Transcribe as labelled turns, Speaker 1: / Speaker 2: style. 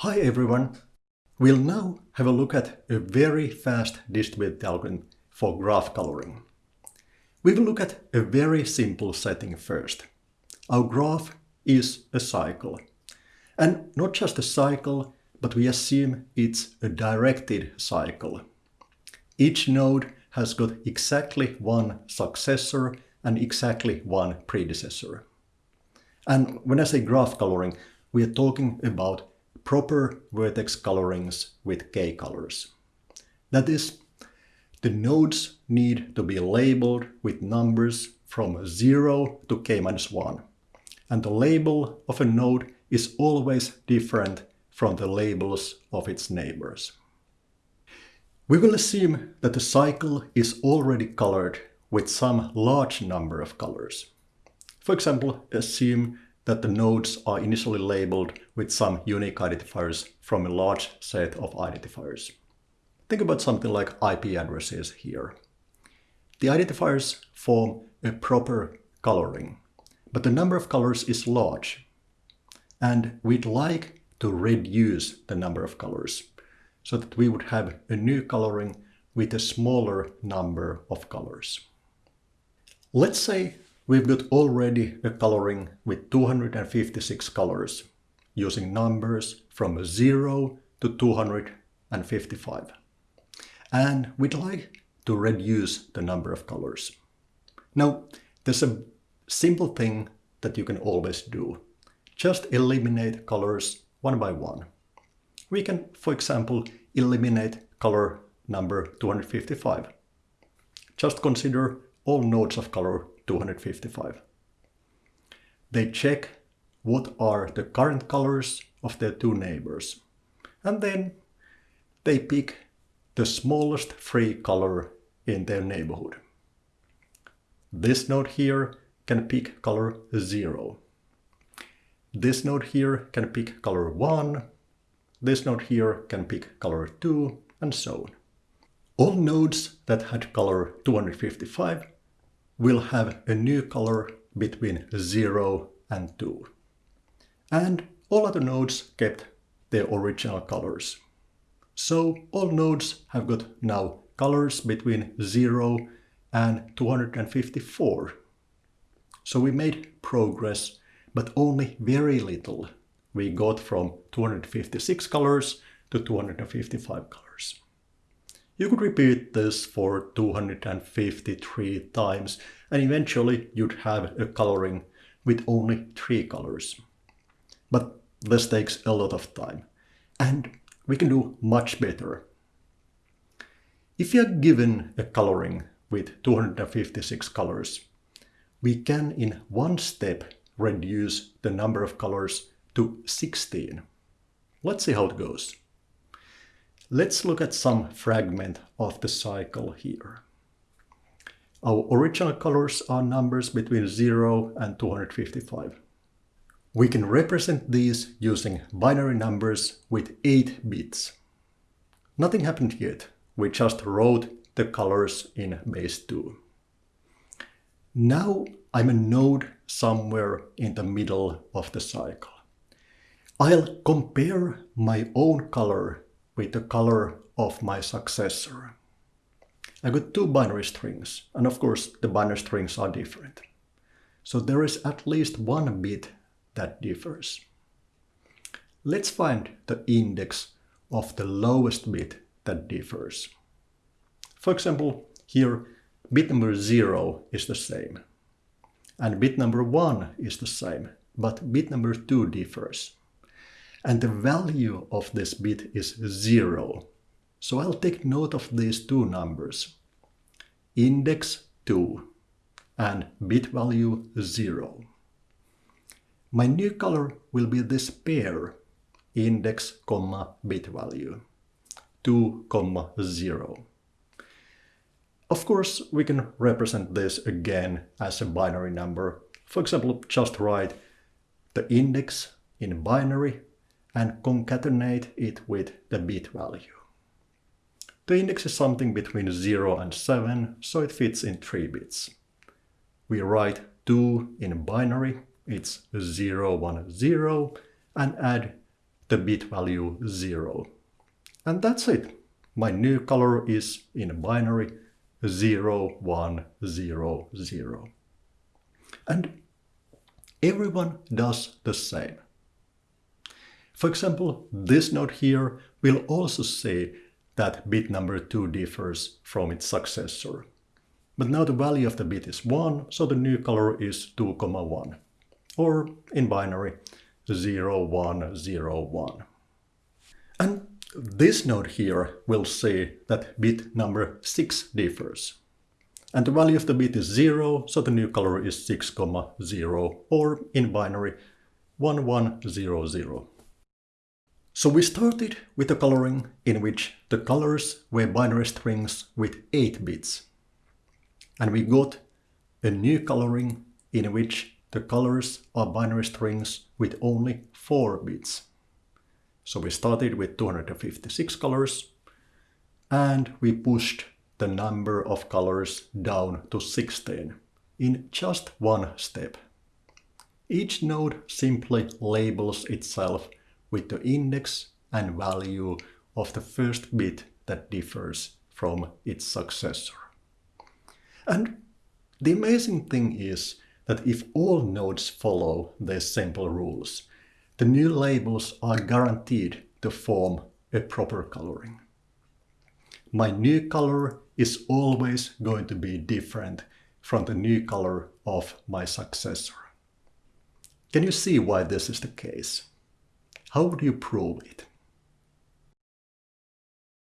Speaker 1: Hi everyone! We'll now have a look at a very fast distributed algorithm for graph coloring. We will look at a very simple setting first. Our graph is a cycle. And not just a cycle, but we assume it's a directed cycle. Each node has got exactly one successor and exactly one predecessor. And when I say graph coloring, we are talking about proper vertex colorings with k colors. That is, the nodes need to be labeled with numbers from 0 to k minus 1. And the label of a node is always different from the labels of its neighbors. We will assume that the cycle is already colored with some large number of colors. For example, assume that the nodes are initially labeled with some unique identifiers from a large set of identifiers. Think about something like IP addresses here. The identifiers form a proper coloring, but the number of colors is large. And we'd like to reduce the number of colors so that we would have a new coloring with a smaller number of colors. Let's say We've got already a coloring with 256 colors using numbers from 0 to 255. And we'd like to reduce the number of colors. Now, there's a simple thing that you can always do. Just eliminate colors one by one. We can, for example, eliminate color number 255. Just consider all nodes of color 255. They check what are the current colors of their two neighbors. And then they pick the smallest free color in their neighborhood. This node here can pick color 0. This node here can pick color 1. This node here can pick color 2, and so on. All nodes that had color 255 will have a new color between 0 and 2. And all other nodes kept their original colors. So all nodes have got now colors between 0 and 254. So we made progress, but only very little. We got from 256 colors to 255 colors. You could repeat this for 253 times and eventually you'd have a coloring with only three colors. But this takes a lot of time and we can do much better. If you are given a coloring with 256 colors, we can in one step reduce the number of colors to 16. Let's see how it goes. Let's look at some fragment of the cycle here. Our original colors are numbers between 0 and 255. We can represent these using binary numbers with 8 bits. Nothing happened yet, we just wrote the colors in base 2. Now I'm a node somewhere in the middle of the cycle. I'll compare my own color with the color of my successor. I got two binary strings, and of course the binary strings are different. So there is at least one bit that differs. Let's find the index of the lowest bit that differs. For example, here bit number 0 is the same. And bit number 1 is the same, but bit number 2 differs and the value of this bit is 0. So I'll take note of these two numbers, index 2 and bit value 0. My new color will be this pair, index, comma, bit value, 2, comma, 0. Of course, we can represent this again as a binary number. For example, just write the index in binary and concatenate it with the bit value. The index is something between 0 and 7, so it fits in 3 bits. We write 2 in binary, it's 0, 1, 0, and add the bit value 0. And that's it. My new color is in binary 0, 1, 0, 0. And everyone does the same. For example, this node here will also say that bit number 2 differs from its successor. But now the value of the bit is 1, so the new color is 2, 1. Or in binary, 0, 1, 0, 1. And this node here will say that bit number 6 differs. And the value of the bit is 0, so the new color is 6, 0, or in binary 1100. So we started with a coloring in which the colors were binary strings with 8 bits. And we got a new coloring in which the colors are binary strings with only 4 bits. So we started with 256 colors and we pushed the number of colors down to 16 in just one step. Each node simply labels itself with the index and value of the first bit that differs from its successor. And the amazing thing is that if all nodes follow these simple rules, the new labels are guaranteed to form a proper coloring. My new color is always going to be different from the new color of my successor. Can you see why this is the case? How would you prove it?